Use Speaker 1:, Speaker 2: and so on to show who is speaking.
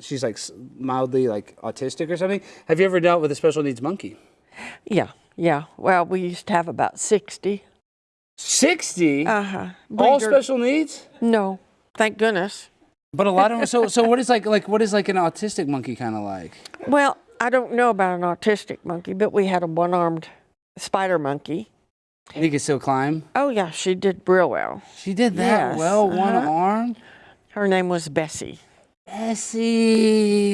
Speaker 1: she's like mildly like autistic or something. Have you ever dealt with a special needs monkey?
Speaker 2: Yeah, yeah. Well, we used to have about 60.
Speaker 1: 60?
Speaker 2: Uh huh.
Speaker 1: All special needs?
Speaker 2: No, thank goodness.
Speaker 1: But a lot of them. So, so what is like like what is like an autistic monkey kind of like?
Speaker 2: Well, I don't know about an autistic monkey, but we had a one armed spider monkey.
Speaker 1: And he could still climb.
Speaker 2: Oh, yeah, she did real well.
Speaker 1: She did that
Speaker 2: Yes,
Speaker 1: well, one
Speaker 2: uh-huh.
Speaker 1: arm.
Speaker 2: Her name was Bessie.
Speaker 1: Bessie.